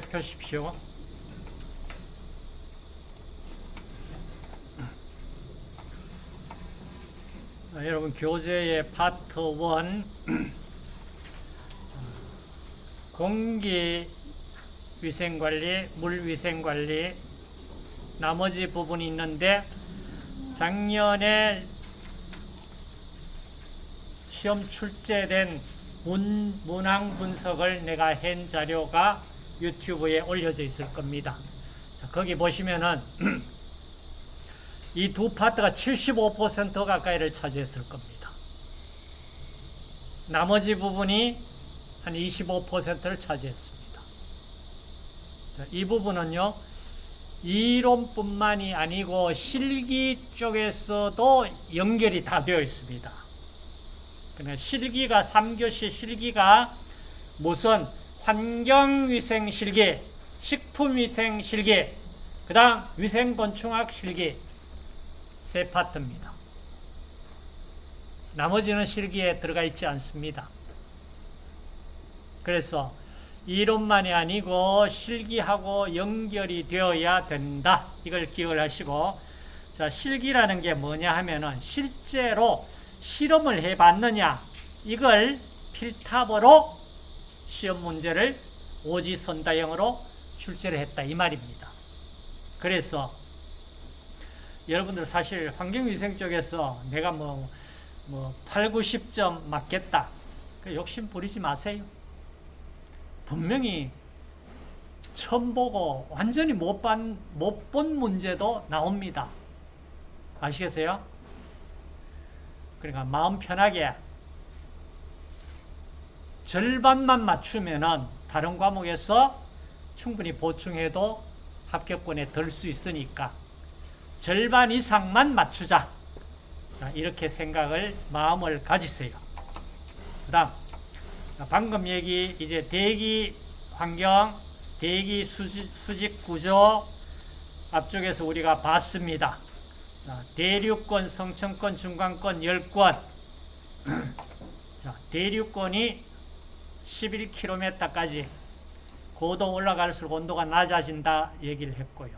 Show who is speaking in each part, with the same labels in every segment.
Speaker 1: 체크하십시오. 자, 여러분 교재의 파트 1 공기 위생관리, 물위생관리 나머지 부분이 있는데 작년에 시험 출제된 문, 문항 분석을 내가 한 자료가 유튜브에 올려져 있을 겁니다. 자, 거기 보시면은 이 두 파트가 75% 가까이를 차지했을 겁니다. 나머지 부분이 한 25%를 차지했습니다. 자, 이 부분은요, 이론뿐만이 아니고 실기 쪽에서도 연결이 다 되어 있습니다. 그러니까 실기가 3교시 실기가 무슨 환경위생 실기, 식품위생 실기, 그 다음 위생곤충학 실기 세 파트입니다. 나머지는 실기에 들어가 있지 않습니다. 그래서 이론만이 아니고 실기하고 연결이 되어야 된다. 이걸 기억을 하시고 자 실기라는 게 뭐냐 하면은 실제로 실험을 해봤느냐 이걸 필탑으로 시험 문제를 오지선다형으로 출제를 했다 이 말입니다. 그래서 여러분들 사실 환경위생 쪽에서 내가 뭐, 뭐 8, 90점 맞겠다 그 욕심 부리지 마세요. 분명히 처음 보고 완전히 못 본 못 본 문제도 나옵니다. 아시겠어요? 그러니까 마음 편하게 절반만 맞추면은 다른 과목에서 충분히 보충해도 합격권에 들 수 있으니까 절반 이상만 맞추자. 이렇게 생각을 마음을 가지세요. 그 다음 방금 얘기 이제 대기 환경, 대기 수직, 수직 구조 앞쪽에서 우리가 봤습니다. 대륙권, 성층권, 중간권 10권. 자, 대륙권이 11km까지 고도 올라갈수록 온도가 낮아진다 얘기를 했고요.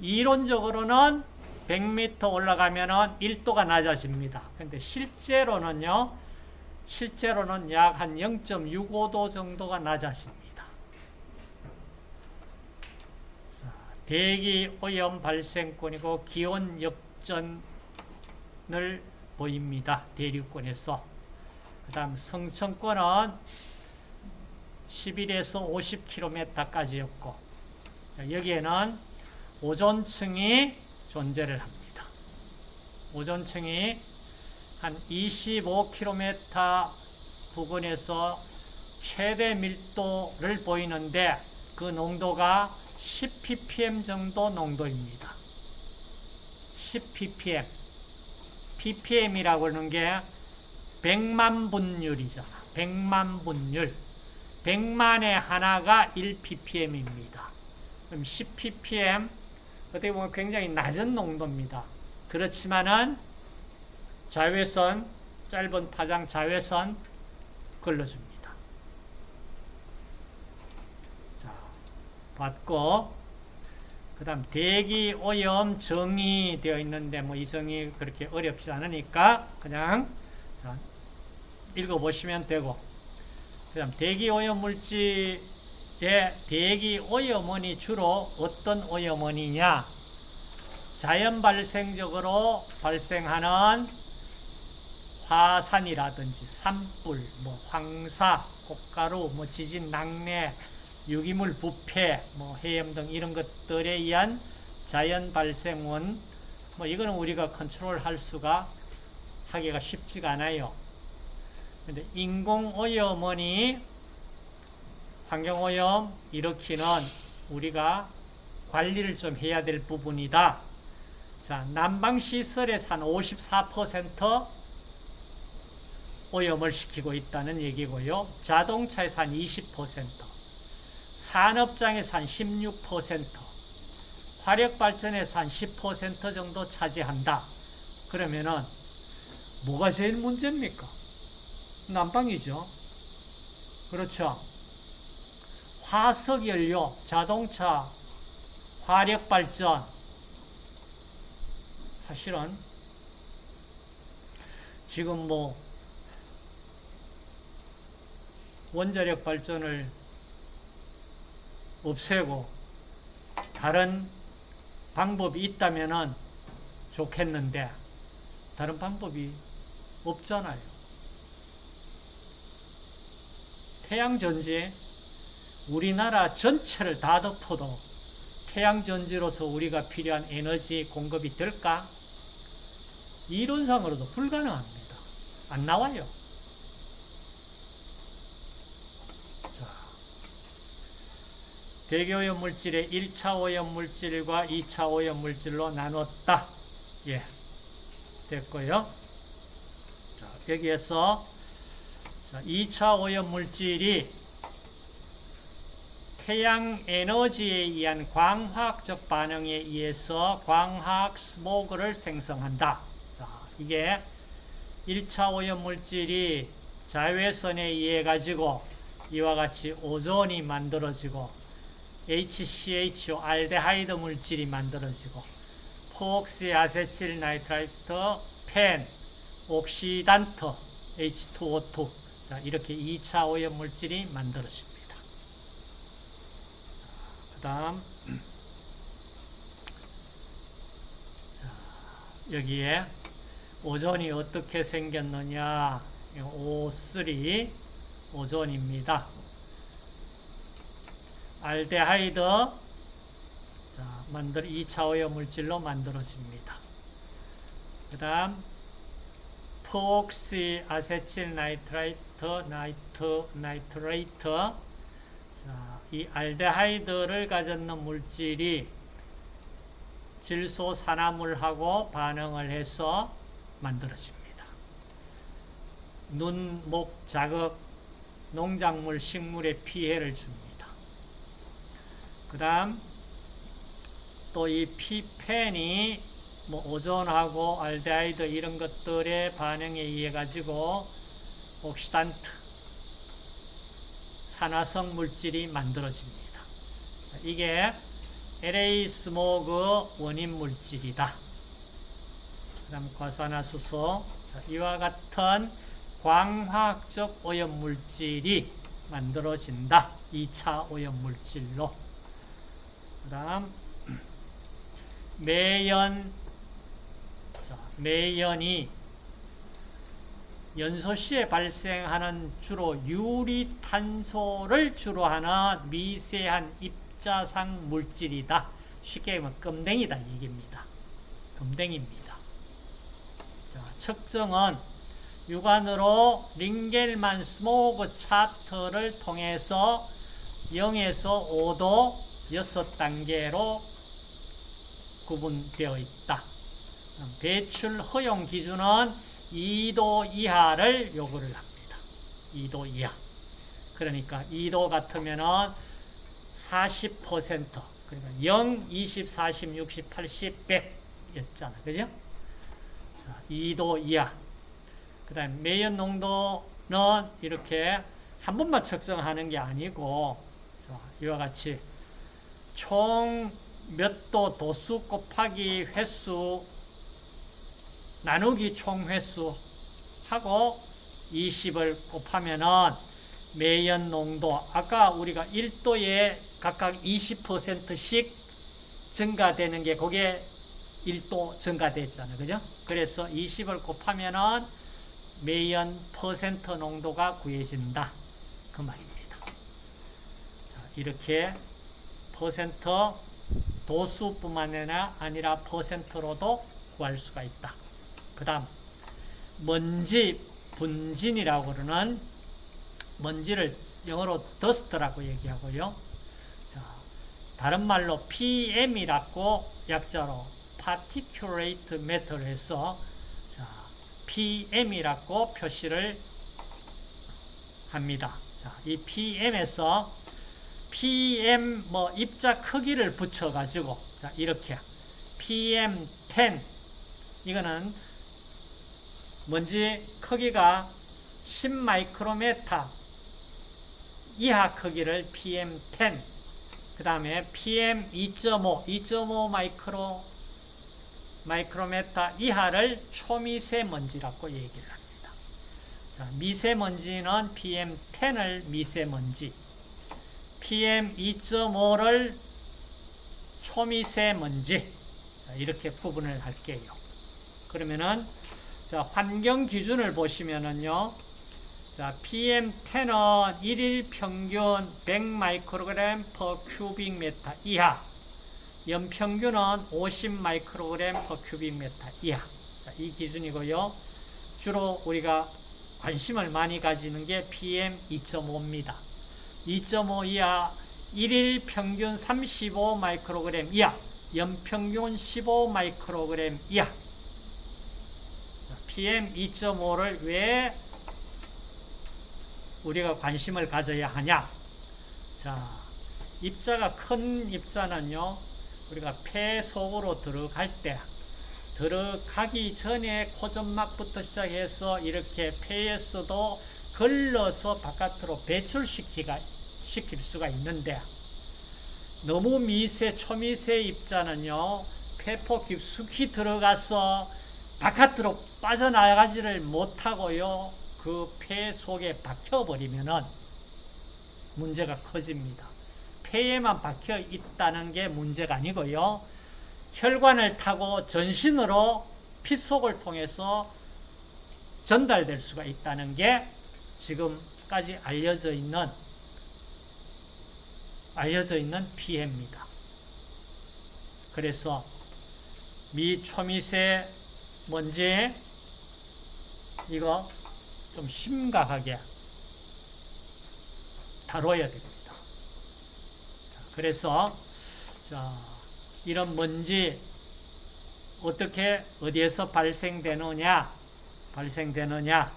Speaker 1: 이론적으로는 100m 올라가면 1도가 낮아집니다. 근데 실제로는요, 실제로는 약 한 0.65도 정도가 낮아집니다. 대기 오염 발생권이고 기온 역전을 보입니다. 대륙권에서. 그 다음 성층권은 11에서 50km까지였고 여기에는 오존층이 존재를 합니다. 오존층이 한 25km 부근에서 최대 밀도를 보이는데 그 농도가 10ppm 정도 농도입니다. 10ppm. ppm이라고 하는 게 100만 분율이잖아. 100만 분율. 100만의 하나가 1ppm입니다. 그럼 10ppm 어떻게 보면 굉장히 낮은 농도입니다. 그렇지만은 자외선, 짧은 파장 자외선 걸러줍니다. 자, 받고, 그 다음 대기 오염 정의 되어 있는데, 뭐 이 정의 그렇게 어렵지 않으니까 그냥 자, 읽어보시면 되고, 그 다음 대기 오염 물질의 대기 오염원이 주로 어떤 오염원이냐? 자연 발생적으로 발생하는 화산이라든지 산불, 뭐 황사, 꽃가루, 뭐 지진, 낙뢰, 유기물 부패, 뭐 해염 등 이런 것들에 의한 자연 발생원, 뭐 이거는 우리가 컨트롤 할 수가 하기가 쉽지가 않아요. 근데 인공 오염원이 환경 오염 일으키는 우리가 관리를 좀 해야 될 부분이다. 자, 난방 시설에서 한 54% 오염을 시키고 있다는 얘기고요. 자동차에서 한 20%, 산업장에서 한 16%, 화력발전에서 한 10% 정도 차지한다. 그러면은 뭐가 제일 문제입니까? 난방이죠. 그렇죠. 화석연료, 자동차, 화력발전, 사실은 지금 뭐 원자력 발전을 없애고 다른 방법이 있다면 좋겠는데 다른 방법이 없잖아요. 태양전지 우리나라 전체를 다 덮어도 태양전지로서 우리가 필요한 에너지 공급이 될까? 이론상으로도 불가능합니다. 안 나와요. 자, 대교오염 물질의 1차 오염 물질과 2차 오염 물질로 나눴다. 예. 됐고요. 자, 여기에서 자, 2차 오염 물질이 태양 에너지에 의한 광학적 반응에 의해서 광학 스모그를 생성한다. 자, 이게 1차 오염 물질이 자외선에 의해 가지고 이와 같이 오존이 만들어지고 HCHO 알데하이드 물질이 만들어지고 peroxy acetyl nitrite PAN oxidant H2O2 자, 이렇게 2차 오염 물질이 만들어집니다. 다음 여기에 오존이 어떻게 생겼느냐 O3 오존입니다. 알데하이드 자, 만들 2차 오염 물질로 만들어집니다. 그 다음 peroxy acetyl nitrite nit- nitrate 자, 이 알데하이드를 가졌는 물질이 질소 산화물하고 반응을 해서 만들어집니다. 눈, 목 자극, 농작물, 식물에 피해를 줍니다. 그 다음 또 이 피펜이 뭐 오존하고 알데하이드 이런 것들의 반응에 의해 가지고 옥시단트 산화성 물질이 만들어집니다. 이게 LA 스모그 원인 물질이다. 그 다음 과산화수소 이와 같은 광화학적 오염 물질이 만들어진다. 2차 오염 물질로. 그 다음 매연 매연이 연소시에 발생하는 주로 유리탄소를 주로 하는 미세한 입자상 물질이다. 쉽게 말하면 껌댕이다 얘기입니다. 껌댕입니다. 자, 측정은 육안으로 링겔만 스모그 차트를 통해서 0에서 5도 6단계로 구분되어 있다. 배출 허용 기준은 2도 이하를 요구를 합니다. 2도 이하. 그러니까 2도 같으면은 40% 그러니까 0, 20, 40, 60, 80, 100 였잖아. 그죠? 자, 2도 이하. 그 다음에 매연 농도는 이렇게 한 번만 측정하는 게 아니고 자, 이와 같이 총 몇 도 도수 곱하기 횟수 나누기 총 횟수 하고 20을 곱하면은 매연 농도 아까 우리가 1도에 각각 20%씩 증가되는 게 그게 1도 증가됐잖아요. 그죠? 그래서 20을 곱하면은 매연 퍼센트 농도가 구해진다. 그 말입니다. 이렇게 퍼센트 도수뿐만 아니라 퍼센트로도 구할 수가 있다. 그 다음 먼지 분진이라고 그러는 먼지를 영어로 더스트라고 얘기하고요. 자, 다른 말로 PM이라고 약자로 particulate matter를 해서 자, PM이라고 표시를 합니다. 자, 이 PM에서 PM 뭐 입자 크기를 붙여 가지고 이렇게 PM10 이거는 먼지 크기가 10마이크로메타 이하 크기를 PM10, 그 다음에 PM2.5, 2.5 마이크로, 마이크로메타 이하를 초미세먼지라고 얘기를 합니다. 자, 미세먼지는 PM10을 미세먼지, PM2.5를 초미세먼지, 자, 이렇게 구분을 할게요. 그러면은, 자, 환경 기준을 보시면은요, 자, PM10은 일일 평균 100 마이크로그램 per cubic meter 이하, 연평균은 50 마이크로그램 per cubic meter 이하. 자, 이 기준이고요. 주로 우리가 관심을 많이 가지는 게 PM2.5입니다. 2.5 이하, 일일 평균 35 마이크로그램 이하, 연평균 15 마이크로그램 이하. PM2.5를 왜 우리가 관심을 가져야 하냐? 자, 입자가 큰 입자는요, 우리가 폐 속으로 들어갈 때, 들어가기 전에 코점막부터 시작해서 이렇게 폐에서도 걸러서 바깥으로 배출시키가, 시킬 수가 있는데, 너무 미세, 초미세 입자는요, 폐포 깊숙이 들어가서 바깥으로 빠져나가지를 못하고요, 그 폐 속에 박혀버리면은 문제가 커집니다. 폐에만 박혀 있다는 게 문제가 아니고요. 혈관을 타고 전신으로 피 속을 통해서 전달될 수가 있다는 게 지금까지 알려져 있는 알려져 있는 피해입니다. 그래서 미초미세 먼지 이거 좀 심각하게 다뤄야 됩니다. 그래서 자, 이런 먼지 어떻게 어디에서 발생되느냐 발생되느냐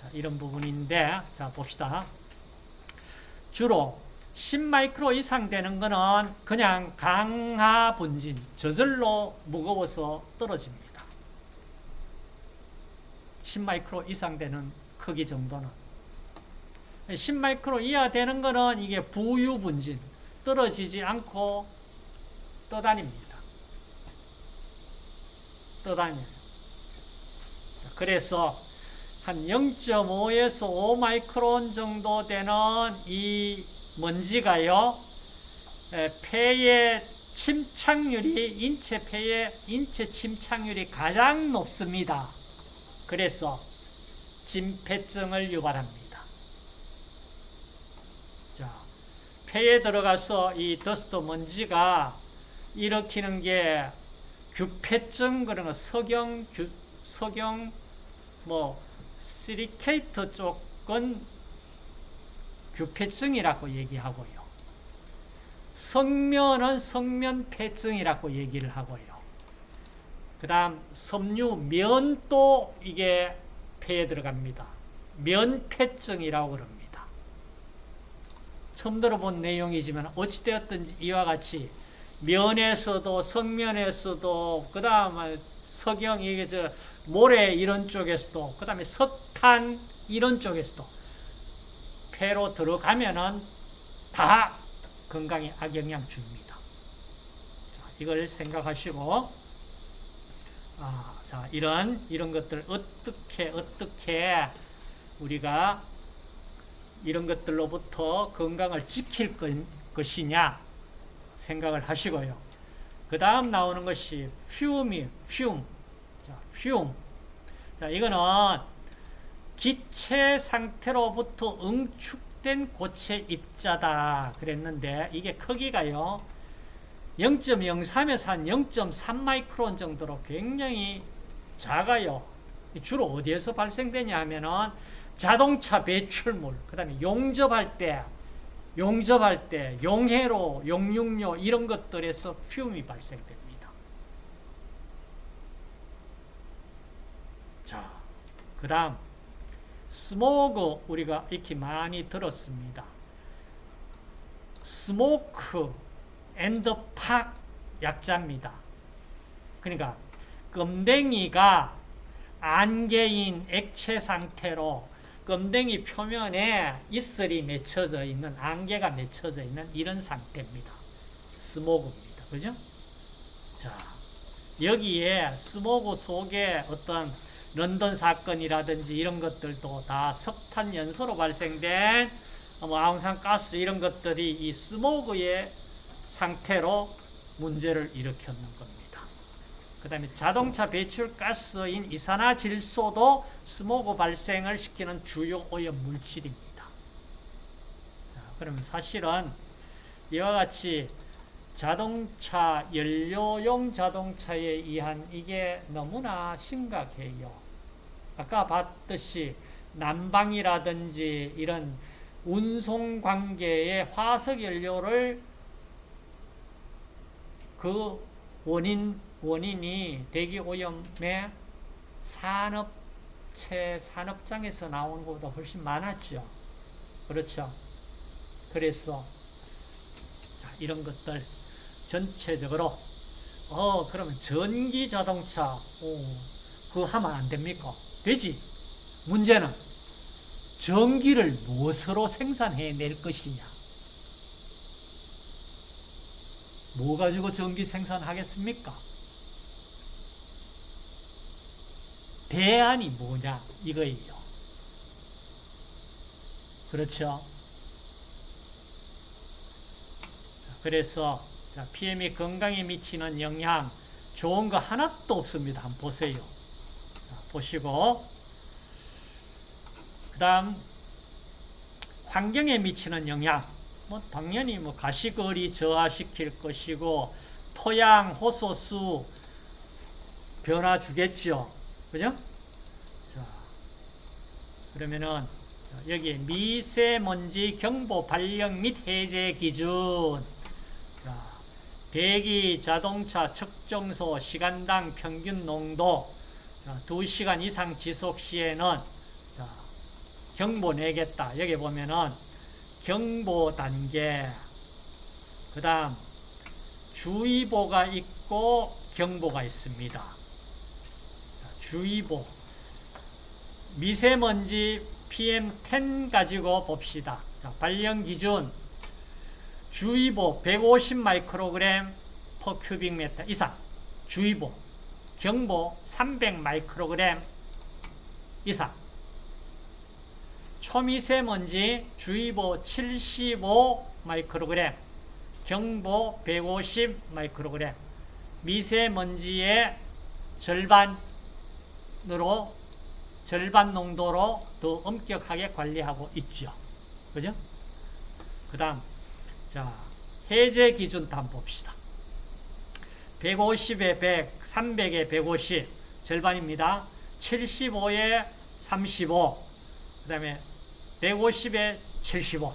Speaker 1: 자, 이런 부분인데 자 봅시다. 주로 10마이크로 이상 되는 거는 그냥 강하 분진 저절로 무거워서 떨어집니다. 10마이크로 이상 되는 크기 정도는 10마이크로 이하 되는 거는 이게 부유 분진 떨어지지 않고 떠다닙니다. 떠다녀요. 그래서 한 0.5에서 5 마이크론 정도 되는 이 먼지가요, 폐의 침착률이, 인체 폐의 인체 침착률이 가장 높습니다. 그래서 진폐증을 유발합니다. 자, 폐에 들어가서 이 더스트 먼지가 일으키는 게 규폐증 그런 거 석영 규, 석영 뭐 시리케이트 쪽은 규폐증이라고 얘기하고요. 성면은 성면폐증이라고 얘기를 하고요. 그 다음 섬유 면도 이게 폐에 들어갑니다. 면폐증이라고 그럽니다. 처음 들어본 내용이지만 어찌되었든지 이와 같이 면에서도 성면에서도 그 다음에 석영 이게 저 모래 이런 쪽에서도 그 다음에 석탄 이런 쪽에서도 폐로 들어가면은 다 건강에 악영향 줍니다. 자, 이걸 생각하시고 아, 자 이런 이런 것들 어떻게 어떻게 우리가 이런 것들로부터 건강을 지킬 것이냐 생각을 하시고요. 그 다음 나오는 것이 퓨미, 퓨 자, 퓨 자, 이거는 기체 상태로부터 응축된 고체 입자다 그랬는데 이게 크기가요 0.03에서 한 0.3 마이크론 정도로 굉장히 작아요. 주로 어디에서 발생되냐 하면은 자동차 배출물 그 다음에 용접할 때 용접할 때 용해로 용융료 이런 것들에서 퓨움이 발생됩니다. 자, 그 다음 스모그 우리가 익히 많이 들었습니다. smoke and fog 약자입니다. 그러니까 껌댕이가 안개인 액체 상태로 껌댕이 표면에 이슬이 맺혀져 있는, 안개가 맺혀져 있는 이런 상태입니다. 스모그입니다. 그죠? 자, 여기에 스모그 속에 어떤 런던 사건이라든지 이런 것들도 다 석탄 연소로 발생된 뭐 아웅산 가스 이런 것들이 이 스모그의 상태로 문제를 일으켰는 겁니다. 그 다음에 자동차 배출 가스인 이산화질소도 스모그 발생을 시키는 주요 오염 물질입니다. 자, 그러면 사실은 이와 같이 자동차, 연료용 자동차에 의한 이게 너무나 심각해요. 아까 봤듯이 난방이라든지 이런 운송 관계의 화석 연료를 그 원인, 원인이 대기 오염의 산업체, 산업장에서 나오는 것보다 훨씬 많았죠. 그렇죠. 그래서 자, 이런 것들 전체적으로 어 그러면 전기 자동차 어, 그거 하면 안 됩니까? 되지. 문제는 전기를 무엇으로 생산해낼 것이냐. 뭐 가지고 전기 생산하겠습니까? 대안이 뭐냐 이거예요. 그렇죠? 그래서 PM이 건강에 미치는 영향 좋은 거 하나도 없습니다. 한번 보세요. 보시고 그 다음 환경에 미치는 영향 뭐 당연히 뭐 가시거리 저하시킬 것이고 토양 호소수 변화 주겠죠. 그죠? 자, 그러면은 여기 미세먼지 경보 발령 및 해제 기준 자, 대기 자동차 측정소 시간당 평균 농도 자, 2시간 이상 지속 시에는 자, 경보 내겠다. 여기 보면은 경보 단계 그 다음 주의보가 있고 경보가 있습니다. 자, 주의보. 미세먼지 PM10 가지고 봅시다. 자, 발령 기준. 주의보 150 마이크로그램 퍼 큐빅 미터 이상. 주의보. 경보 300 마이크로그램 이상 초미세먼지 주의보 75 마이크로그램 경보 150 마이크로그램 미세먼지의 절반으로 절반 농도로 더 엄격하게 관리하고 있죠. 그죠? 그 다음 자, 해제 기준 한번 봅시다. 150에 100, 300에 150, 절반입니다. 75에 35, 그 다음에 150에 75.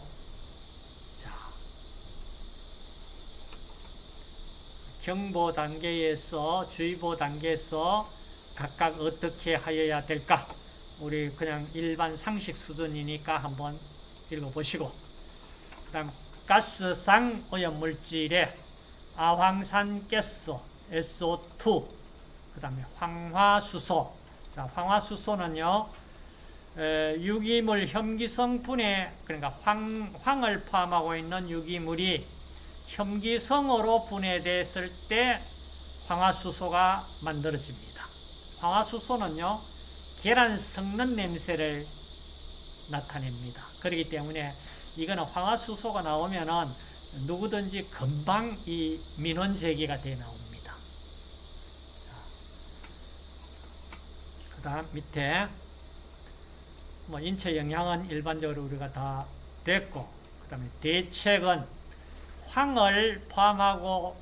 Speaker 1: 자, 경보 단계에서, 주의보 단계에서 각각 어떻게 하여야 될까? 우리 그냥 일반 상식 수준이니까 한번 읽어보시고. 그 다음 가스상 오염물질에 아황산가스, SO2, 그 다음에 황화수소. 자, 황화수소는요, 에, 유기물 혐기성분에, 그러니까 황, 황을 포함하고 있는 유기물이 혐기성으로 분해됐을 때 황화수소가 만들어집니다. 황화수소는요, 계란 섞는 냄새를 나타냅니다. 그렇기 때문에 이거는 황화수소가 나오면은 누구든지 금방 이 민원 제기가 돼 나옵니다. 그 다음 밑에 뭐 인체 영향은 일반적으로 우리가 다 됐고 그 다음에 대책은 황을 포함하고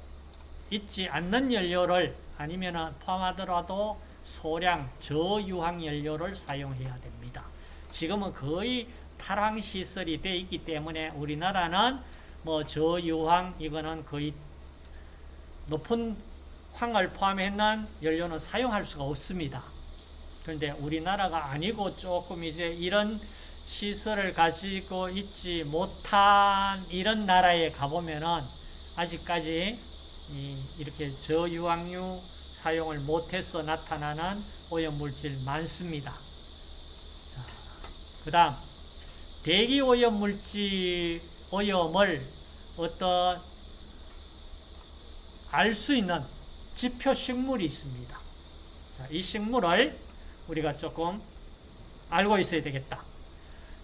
Speaker 1: 있지 않는 연료를 아니면 포함하더라도 소량 저유황 연료를 사용해야 됩니다. 지금은 거의 탈황 시설이 되어 있기 때문에 우리나라는 뭐 저유황 이거는 거의 높은 황을 포함했는 연료는 사용할 수가 없습니다. 그런데 우리나라가 아니고 조금 이제 이런 시설을 가지고 있지 못한 이런 나라에 가보면은 아직까지 이렇게 저유황유 사용을 못해서 나타나는 오염물질 많습니다. 그 다음, 대기 오염 물질, 오염을 어떤 알 수 있는 지표 식물이 있습니다. 자, 이 식물을 우리가 조금 알고 있어야 되겠다.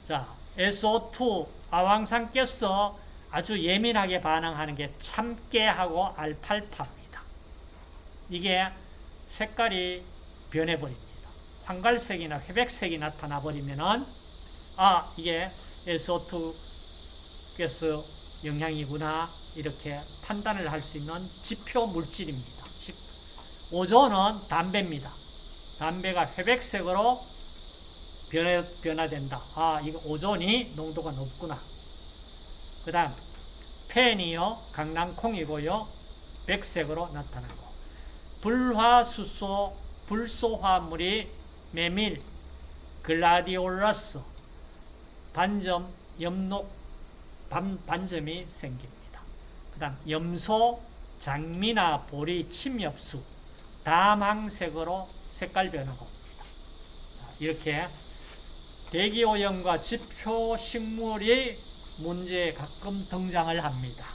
Speaker 1: 자, SO2, 아황산가스 아주 예민하게 반응하는 게 참깨하고 알팔파입니다. 이게 색깔이 변해버립니다. 황갈색이나 회백색이 나타나 버리면은 아 이게 SO2 가스 영향이구나 이렇게 판단을 할 수 있는 지표 물질입니다. 오존은 담배입니다. 담배가 회백색으로 변해, 변화된다. 아, 이거 오존이 농도가 높구나. 그 다음, 펜이요, 강낭콩이고요, 백색으로 나타나고, 불화수소, 불소화물이 메밀, 글라디올라스, 반점, 염록, 반, 반점이 생깁니다. 그 다음, 염소, 장미나 보리, 침엽수, 다망색으로 색깔 변하고 이렇게 대기오염과 지표식물이 문제에 가끔 등장을 합니다.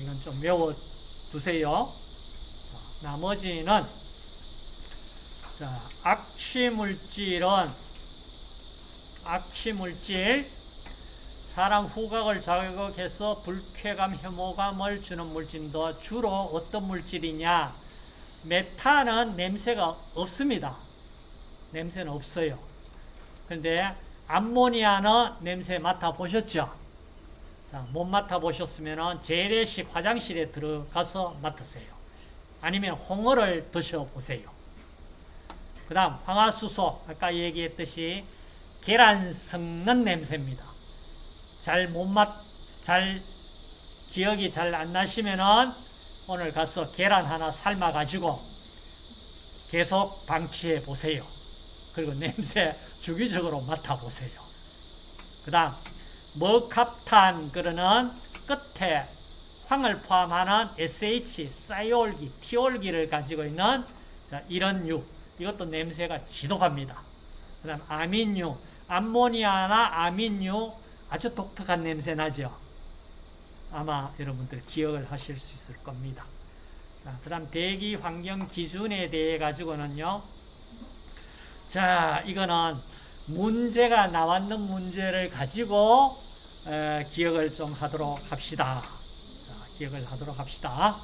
Speaker 1: 이건 좀 외워두세요. 나머지는 자, 악취물질은 악취물질 사람 후각을 자극해서 불쾌감, 혐오감을 주는 물질도 주로 어떤 물질이냐 메탄은 냄새가 없습니다. 냄새는 없어요. 그런데 암모니아는 냄새 맡아보셨죠? 자, 못 맡아보셨으면 재래식 화장실에 들어가서 맡으세요. 아니면 홍어를 드셔보세요. 그 다음 황화수소 아까 얘기했듯이 계란 섞는 냄새입니다. 잘못 맡, 잘 기억이 잘 안 나시면은 오늘 가서 계란 하나 삶아 가지고 계속 방치해 보세요. 그리고 냄새 주기적으로 맡아 보세요. 그 다음 머캅탄 그러는 끝에 황을 포함하는 SH, 사이올기, 티올기를 가지고 있는 이런 유 이것도 냄새가 지독합니다. 그 다음 아민유, 암모니아나 아민유 아주 독특한 냄새 나죠. 아마 여러분들 기억을 하실 수 있을 겁니다. 그 다음 대기 환경 기준에 대해 가지고는요. 자, 이거는 문제가 나왔는 문제를 가지고 에, 기억을 좀 하도록 합시다. 자, 기억을 하도록 합시다.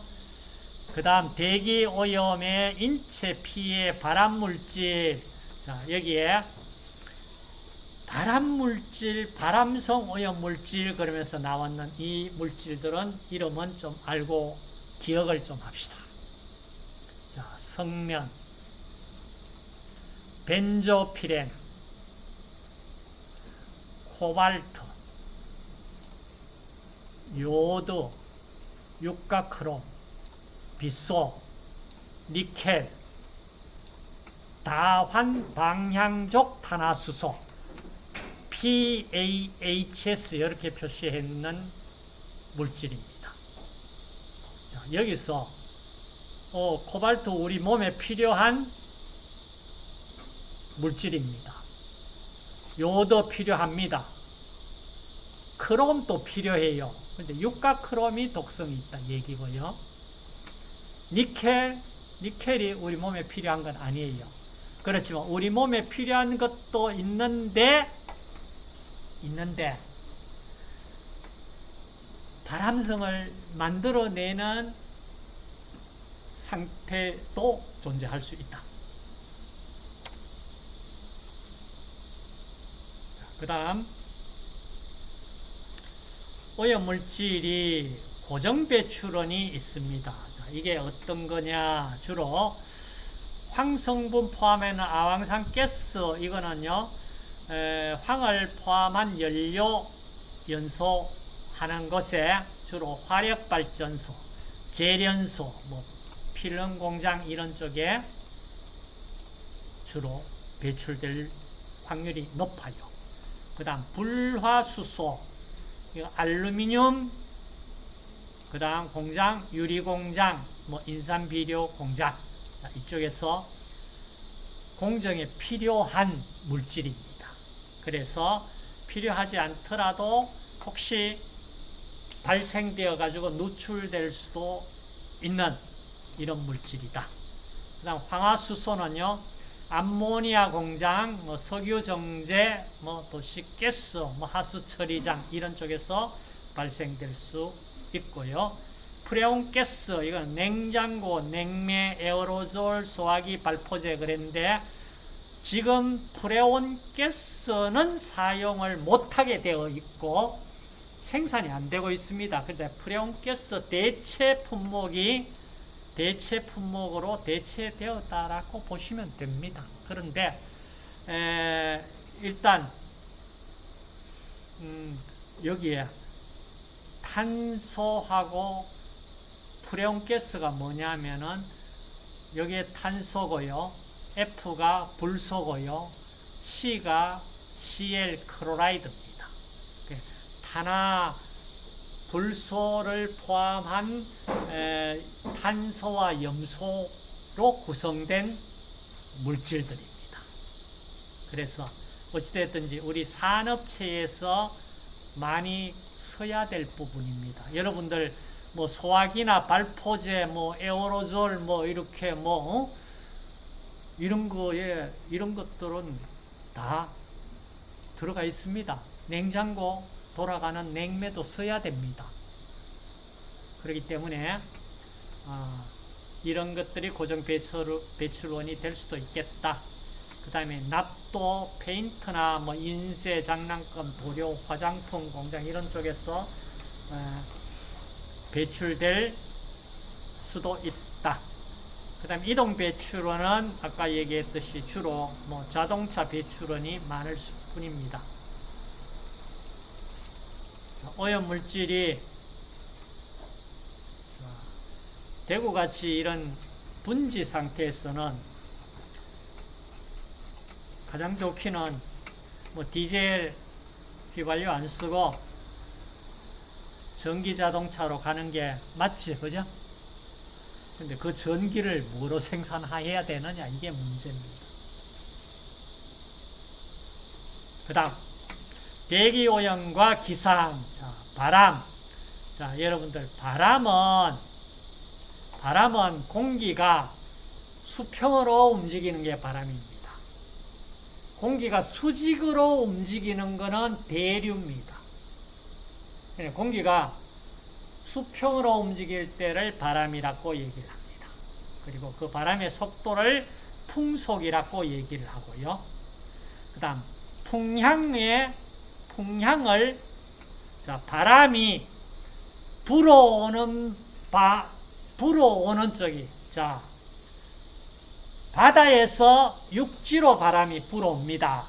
Speaker 1: 그 다음 대기 오염의 인체 피해 발암물질 자, 여기에 발암물질, 발암성 오염물질 그러면서 나왔는 이 물질들은 이름은 좀 알고 기억을 좀 합시다. 자, 성면, 벤조피렌, 코발트, 요드, 육가크롬, 빗소, 니켈, 다환 방향족 탄화수소, PAHS 이렇게 표시했는 물질입니다. 자, 여기서 어, 코발트 우리 몸에 필요한 물질입니다. 요도 필요합니다. 크롬도 필요해요. 근데 육가 크롬이 독성이 있다 얘기고요. 니켈, 니켈이 우리 몸에 필요한 건 아니에요. 그렇지만 우리 몸에 필요한 것도 있는데 있는데 바람성을 만들어내는 상태도 존재할 수 있다. 그 다음 오염물질이 고정배출원이 있습니다. 이게 어떤 거냐 주로 황성분 포함에는 아황산 가스 이거는요 황을 포함한 연료 연소 하는 곳에 주로 화력발전소, 재련소, 뭐 필름 공장 이런 쪽에 주로 배출될 확률이 높아요. 그 다음 불화수소, 알루미늄, 그 다음 공장, 유리공장, 뭐 인산비료 공장 이쪽에서 공정에 필요한 물질입니다. 그래서 필요하지 않더라도 혹시 발생되어 가지고 누출될 수도 있는 이런 물질이다. 그 다음 황화수소는요. 암모니아 공장, 뭐 석유 정제, 뭐 도시 가스, 뭐 하수 처리장 이런 쪽에서 발생될 수 있고요. 프레온 가스 이건 냉장고, 냉매, 에어로졸, 소화기 발포제 그랬는데 지금 프레온 가스 는 사용을 못하게 되어 있고 생산이 안 되고 있습니다. 근데 프레온 가스 대체 품목이 대체 품목으로 대체되었다라고 보시면 됩니다. 그런데 에, 일단 음, 여기에 탄소하고 프레온가스가 뭐냐면은 여기에 탄소고요. F가 불소고요. C가 Cl 클로라이드입니다. 탄화 불소를 포함한 에, 탄소와 염소로 구성된 물질들입니다. 그래서 어찌됐든지 우리 산업체에서 많이 써야 될 부분입니다. 여러분들 뭐 소화기나 발포제, 뭐 에어로졸, 뭐 이렇게 뭐 어? 이런 거에 이런 것들은 다 들어가 있습니다. 냉장고 돌아가는 냉매도 써야 됩니다. 그렇기 때문에 어, 이런 것들이 고정 배출, 배출 원이 될 수도 있겠다. 그 다음에 납도, 페인트나 뭐 인쇄, 장난감, 도료, 화장품 공장 이런 쪽에서 어, 배출될 수도 있다. 그 다음 이동 배출원은 아까 얘기했듯이 주로 뭐 자동차 배출원이 많을 뿐입니다. 오염물질이 대구같이 이런 분지 상태에서는 가장 좋기는 뭐 디젤 휘발유 안 쓰고 전기 자동차로 가는 게 맞지, 그죠? 근데 그 전기를 뭐로 생산해야 되느냐, 이게 문제입니다. 그 다음, 대기오염과 기상, 자, 바람. 자, 여러분들, 바람은, 바람은 공기가 수평으로 움직이는 게 바람입니다. 공기가 수직으로 움직이는 것은 대류입니다. 공기가 수평으로 움직일 때를 바람이라고 얘기를 합니다. 그리고 그 바람의 속도를 풍속이라고 얘기를 하고요. 그 다음, 풍향의, 풍향을, 자, 바람이 불어오는 바, 불어오는 쪽이, 자, 바다에서 육지로 바람이 불어옵니다.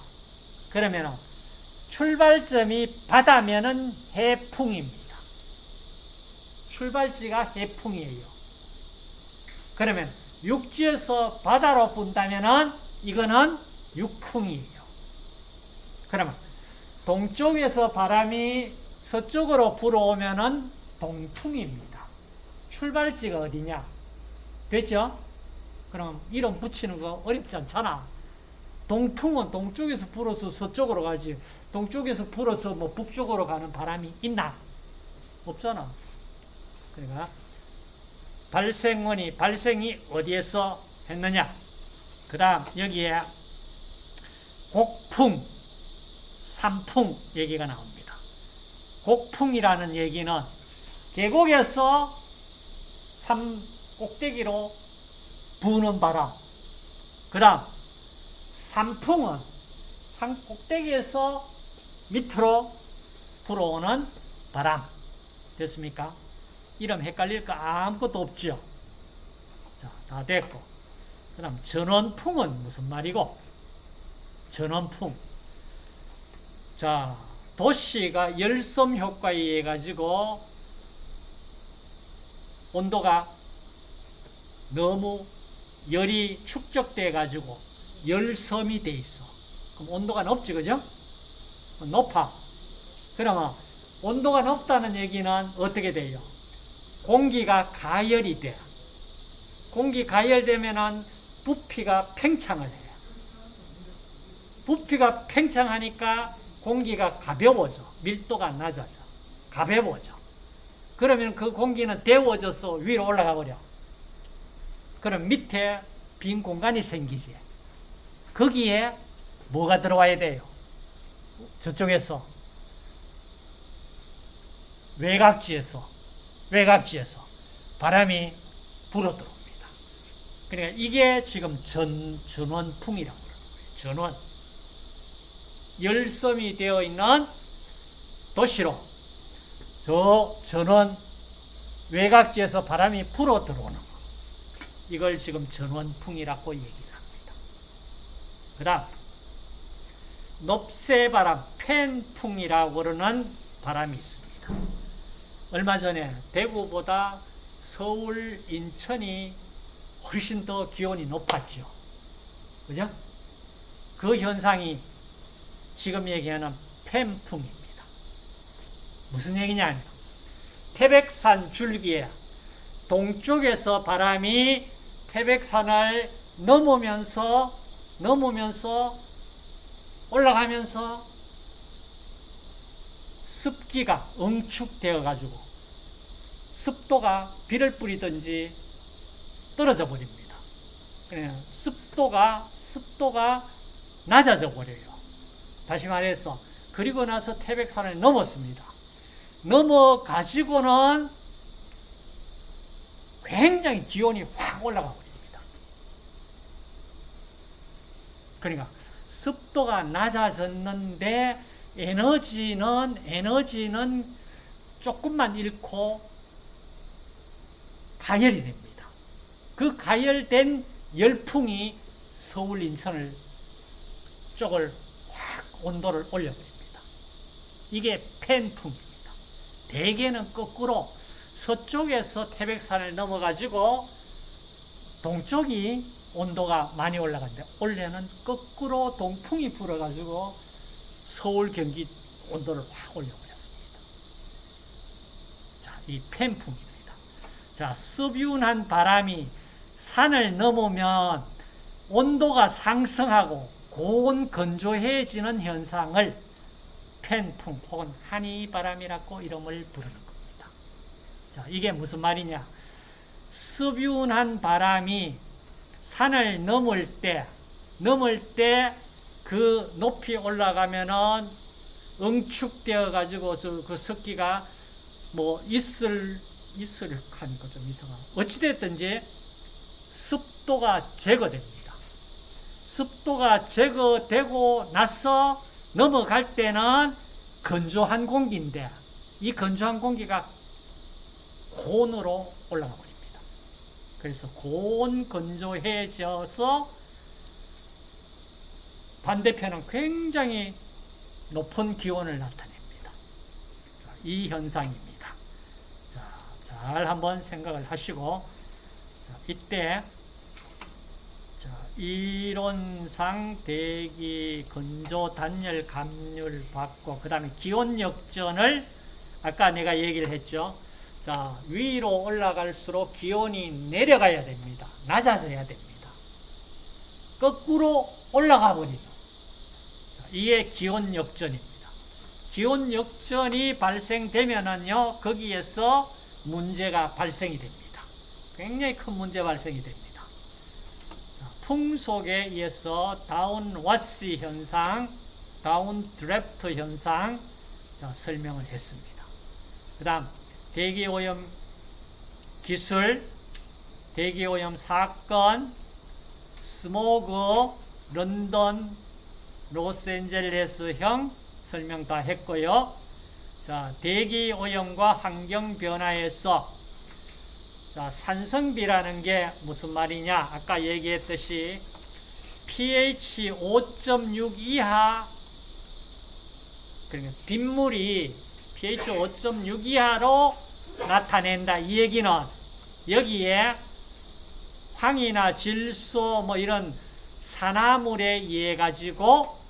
Speaker 1: 그러면 출발점이 바다면은 해풍입니다. 출발지가 해풍이에요. 그러면 육지에서 바다로 분다면은 이거는 육풍이에요. 그러면 동쪽에서 바람이 서쪽으로 불어오면은 동풍입니다. 출발지가 어디냐? 됐죠? 그럼 이름 붙이는 거 어렵지 않잖아. 동풍은 동쪽에서 불어서 서쪽으로 가지. 동쪽에서 불어서 뭐 북쪽으로 가는 바람이 있나? 없잖아. 그러니까 발생원이 발생이 어디에서 했느냐? 그 다음 여기에 곡풍, 삼풍 얘기가 나옵니다. 곡풍이라는 얘기는 계곡에서 산 꼭대기로 부는 바람. 그 다음 산풍은 산 꼭대기에서 밑으로 불어오는 바람. 됐습니까? 이름 헷갈릴 거 아무것도 없죠. 자, 다 됐고. 그 다음 전원풍은 무슨 말이고? 전원풍. 자, 도시가 열섬 효과에 의해 가지고 온도가 너무 열이 축적돼 가지고 열섬이 돼 있어. 그럼 온도가 높지, 그죠? 높아. 그러면 온도가 높다는 얘기는 어떻게 돼요? 공기가 가열이 돼. 공기 가열되면은 부피가 팽창을 해요. 부피가 팽창하니까 공기가 가벼워져. 밀도가 낮아져. 가벼워져. 그러면 그 공기는 데워져서 위로 올라가 버려. 그럼 밑에 빈 공간이 생기지. 거기에 뭐가 들어와야 돼요? 저쪽에서 외곽지에서 외곽지에서 바람이 불어 들어옵니다. 그러니까 이게 지금 전 전원풍이라고 그러는. 전원 열섬이 되어 있는 도시로 저 전원 외곽지에서 바람이 불어 들어오는 거. 이걸 지금 전원풍이라고 얘기를 합니다. 그 다음 높새바람, 팬풍이라고 그러는 바람이 있습니다. 얼마 전에 대구보다 서울, 인천이 훨씬 더 기온이 높았죠. 그죠? 그 현상이 지금 얘기하는 팬풍입니다. 무슨 얘기냐면 태백산 줄기에 동쪽에서 바람이 태백산을 넘으면서 넘으면서 올라가면서 습기가 응축되어 가지고 습도가 비를 뿌리든지 떨어져 버립니다. 그냥 습도가 습도가 낮아져 버려요. 다시 말해서 그리고 나서 태백산을 넘었습니다. 넘어 가지고는 굉장히 기온이 확 올라가 버립니다. 그러니까 습도가 낮아졌는데 에너지는 에너지는 조금만 잃고 가열이 됩니다. 그 가열된 열풍이 서울 인천을 쪽을 확 온도를 올려버립니다. 이게 팬풍입니다. 대개는 거꾸로 서쪽에서 태백산을 넘어가지고 동쪽이 온도가 많이 올라간대. 원래는 거꾸로 동풍이 불어가지고 서울, 경기 온도를 확 올려버렸습니다. 자, 이 팬풍입니다. 자, 습윤한 바람이 산을 넘으면 온도가 상승하고 고온 건조해지는 현상을 팬풍 혹은 한이바람이라고 이름을 부르는 겁니다. 자, 이게 무슨 말이냐? 습윤한 바람이 산을 넘을 때, 넘을 때 그 높이 올라가면은 응축되어 가지고 그 습기가 뭐 있을 있을 하니까 좀 이상하고 어찌됐든지 습도가 제거됩니다. 습도가 제거되고 나서 넘어갈 때는 건조한 공기인데 이 건조한 공기가 고온으로 올라가 버립니다. 그래서 고온 건조해져서 반대편은 굉장히 높은 기온을 나타냅니다. 이 현상입니다. 자, 잘 한번 생각을 하시고 자, 이때 자, 이론상 대기 건조 단열 감률 받고 그 다음에 기온 역전을 아까 내가 얘기를 했죠. 자 위로 올라갈수록 기온이 내려가야 됩니다. 낮아져야 됩니다. 거꾸로 올라가 버리죠. 이게 기온 역전입니다. 기온 역전이 발생되면은요, 거기에서 문제가 발생이 됩니다. 굉장히 큰 문제 발생이 됩니다. 풍속에 의해서 downwash 현상, downdraft 현상 자, 설명을 했습니다. 그 다음, 대기오염 기술, 대기오염 사건, 스모그, 런던, 로스앤젤레스형 설명 다 했고요. 자, 대기 오염과 환경 변화에서 자, 산성비라는 게 무슨 말이냐? 아까 얘기했듯이 pH 5.6 이하 그러니까 빗물이 pH 5.6 이하로 나타낸다. 이 얘기는 여기에 황이나 질소 뭐 이런 산화물에 의해 가지고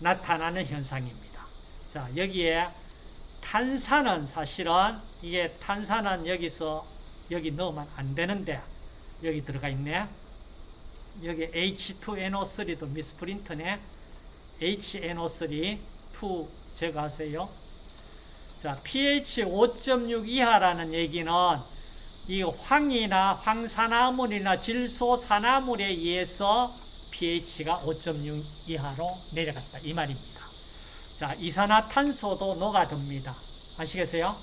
Speaker 1: 나타나는 현상입니다. 자, 여기에 탄산은 사실은 이게 탄산은 여기서 여기 넣으면 안 되는데 여기 들어가 있네. 여기 H2NO3도 미스프린트네. HNO3 2 제거하세요. 자, pH 5.6 이하라는 얘기는 이 황이나 황산화물이나 질소산화물에 의해서 pH가 5.6 이하로 내려갔다. 이 말입니다. 자, 이산화탄소도 녹아듭니다. 아시겠어요?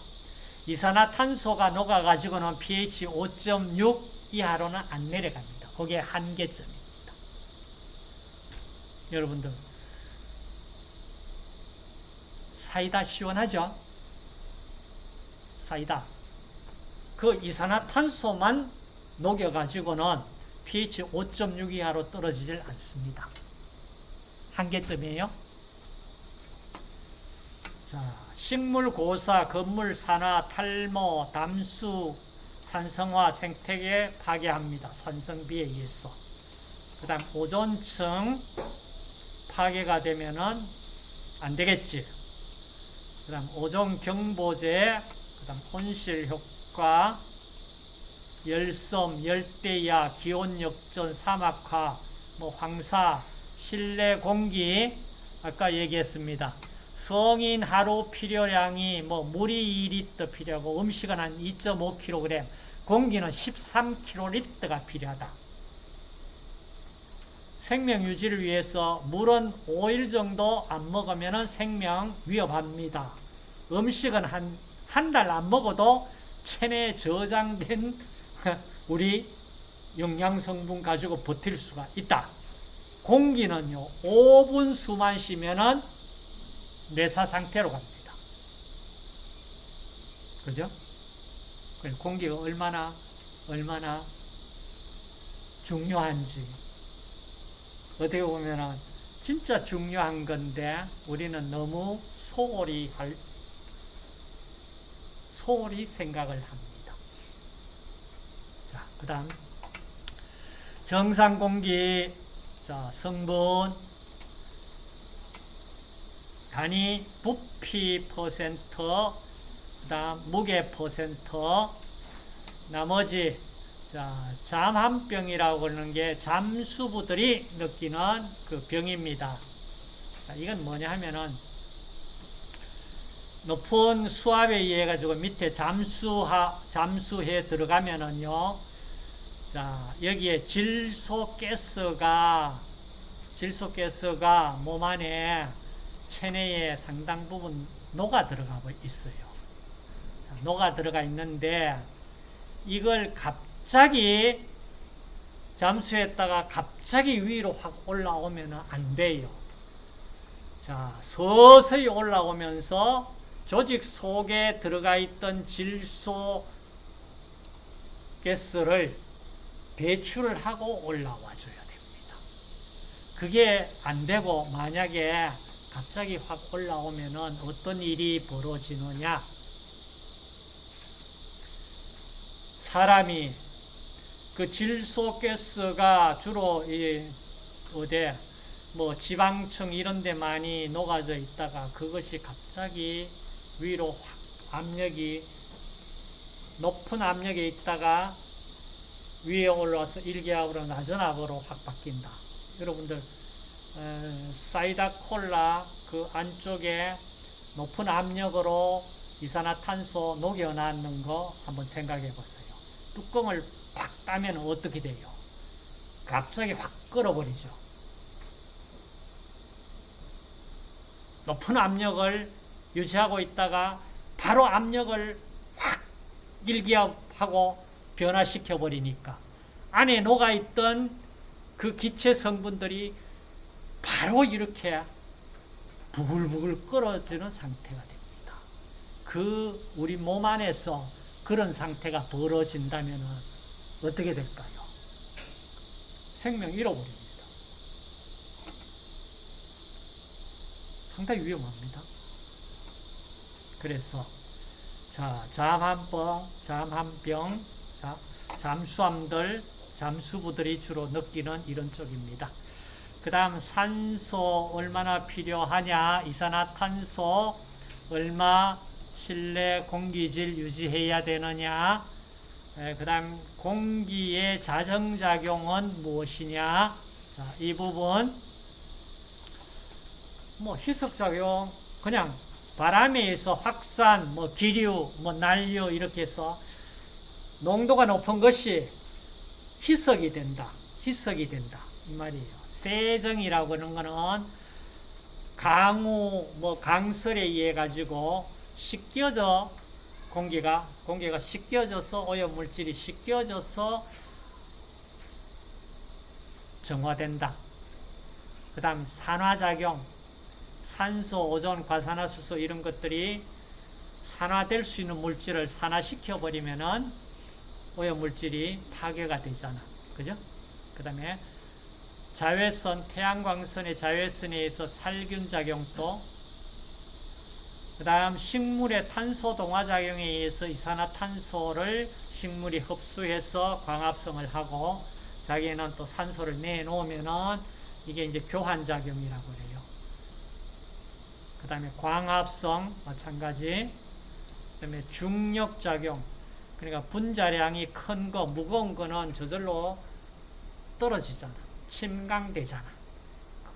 Speaker 1: 이산화탄소가 녹아가지고는 pH 5.6 이하로는 안 내려갑니다. 그게 한계점입니다. 여러분들, 사이다 시원하죠? 사이다. 그 이산화탄소만 녹여가지고는 pH 5.6 이하로 떨어지질 않습니다. 한계점이에요. 자, 식물 고사, 건물 산화, 탈모, 담수, 산성화, 생태계 파괴합니다. 산성비에 의해서. 그 다음 오존층 파괴가 되면은 안 되겠지. 그 다음 오존 경보제, 그 다음 온실 효과, 열섬, 열대야, 기온 역전, 사막화, 뭐 황사, 실내 공기, 아까 얘기했습니다. 성인 하루 필요량이 뭐 물이 2리터 필요하고 음식은 한 2.5kg, 공기는 13kg가 필요하다. 생명 유지를 위해서 물은 5일 정도 안 먹으면 생명 위협합니다. 음식은 한, 한 달 안 먹어도 체내에 저장된 우리 영양성분 가지고 버틸 수가 있다. 공기는요, 5분 숨만 쉬면은 내사 상태로 갑니다. 그죠? 공기가 얼마나, 얼마나 중요한지. 어떻게 보면은 진짜 중요한 건데, 우리는 너무 소홀히 할, 소홀히 생각을 합니다. 자, 그 다음. 정상 공기, 자, 성분, 단위 부피 퍼센트, 그 다음 무게 퍼센트, 나머지 자, 잠한병이라고 하는 게 잠수부들이 느끼는 그 병입니다. 자, 이건 뭐냐 하면은 높은 수압에 의해 가지고 밑에 잠수하, 잠수해 들어가면은요, 자, 여기에 질소가스가, 질소가스가 몸 안에 체내에 상당 부분 녹아 들어가 있어요. 녹아 들어가 있는데 이걸 갑자기 잠수했다가 갑자기 위로 확 올라오면 안 돼요. 자, 서서히 올라오면서 조직 속에 들어가 있던 질소 가스를 배출을 하고 올라와 줘야 됩니다. 그게 안 되고 만약에 갑자기 확 올라오면은 어떤 일이 벌어지느냐? 사람이 그 질소 가스가 주로 이 어디 뭐 지방층 이런 데 많이 녹아져 있다가 그것이 갑자기 위로 확 압력이 높은 압력에 있다가 위에 올라와서 일기압으로 낮은 압으로 확 바뀐다. 여러분들 사이다 콜라 그 안쪽에 높은 압력으로 이산화탄소 녹여놨는 거 한번 생각해 보세요. 뚜껑을 팍 따면 어떻게 돼요? 갑자기 확 끌어버리죠. 높은 압력을 유지하고 있다가 바로 압력을 확 일기압하고 변화시켜 버리니까 안에 녹아있던 그 기체 성분들이 바로 이렇게 부글부글 끓어지는 상태가 됩니다. 그 우리 몸 안에서 그런 상태가 벌어진다면 어떻게 될까요? 생명 잃어버립니다. 상당히 위험합니다. 그래서 자 잠한병, 잠한병, 자, 잠수함들, 잠수부들이 주로 느끼는 이런 쪽입니다. 그 다음 산소 얼마나 필요하냐? 이산화탄소 얼마 실내 공기질 유지해야 되느냐? 그 다음 공기의 자정작용은 무엇이냐? 자, 이 부분. 뭐 희석작용 그냥 바람에 의해서 확산, 뭐 기류, 뭐 난류 이렇게 해서 농도가 높은 것이 희석이 된다. 희석이 된다. 이 말이에요. 세정이라고 하는 거는 강우, 뭐 강설에 의해 가지고 씻겨져 공기가 공기가 씻겨져서 오염 물질이 씻겨져서 정화된다. 그 다음 산화작용, 산소, 오존, 과산화수소 이런 것들이 산화될 수 있는 물질을 산화시켜 버리면은 오염 물질이 파괴가 되잖아. 그죠? 그 다음에 자외선, 태양광선의 자외선에 의해서 살균 작용도 그 다음 식물의 탄소 동화 작용에 의해서 이산화탄소를 식물이 흡수해서 광합성을 하고 자기는 또 산소를 내놓으면은 이게 이제 교환 작용이라고 그래요. 그 다음에 광합성 마찬가지. 그 다음에 중력 작용. 그러니까 분자량이 큰 거, 무거운 거는 저절로 떨어지잖아. 침강되잖아.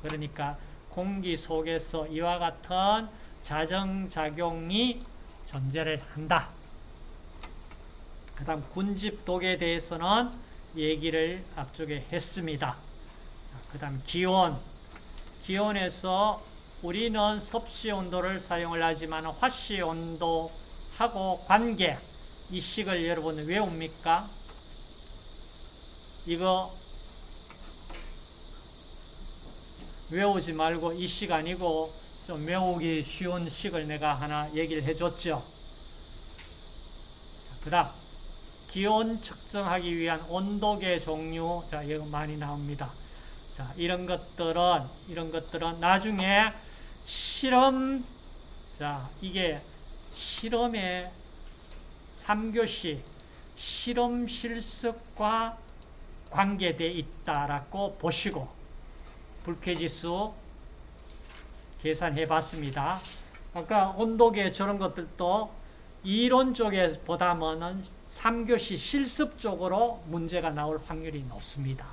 Speaker 1: 그러니까 공기 속에서 이와 같은 자정작용이 존재를 한다. 그 다음 군집독에 대해서는 얘기를 앞쪽에 했습니다. 그 다음 기온. 기온에서 우리는 섭씨 온도를 사용을 하지만 화씨 온도하고 관계 이 식을 여러분 외웁니까? 이거 외우지 말고 이 시간이고 좀 외우기 쉬운 식을 내가 하나 얘기를 해줬죠. 그 다음 기온 측정하기 위한 온도계 종류 자 이거 많이 나옵니다. 자 이런 것들은 이런 것들은 나중에 실험 자 이게 실험의 3교시 실험 실습과 관계되어 있다라고 보시고 불쾌지수 계산해 봤습니다. 아까 온도계 저런 것들도 이론 쪽에 보다는 3교시 실습 쪽으로 문제가 나올 확률이 높습니다.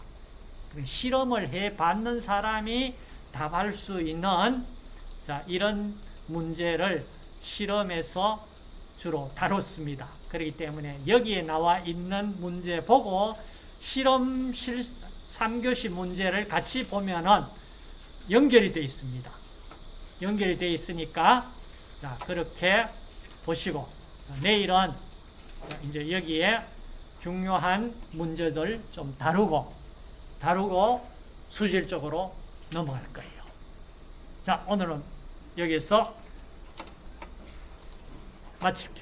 Speaker 1: 실험을 해 봤는 사람이 답할 수 있는 자, 이런 문제를 실험에서 주로 다뤘습니다. 그렇기 때문에 여기에 나와 있는 문제 보고 실험 실 3교시 문제를 같이 보면은 연결이 되어 있습니다. 연결이 되어 있으니까 자, 그렇게 보시고 내일은 이제 여기에 중요한 문제들 좀 다루고 다루고 수질적으로 넘어갈 거예요. 자, 오늘은 여기서 마칠게요.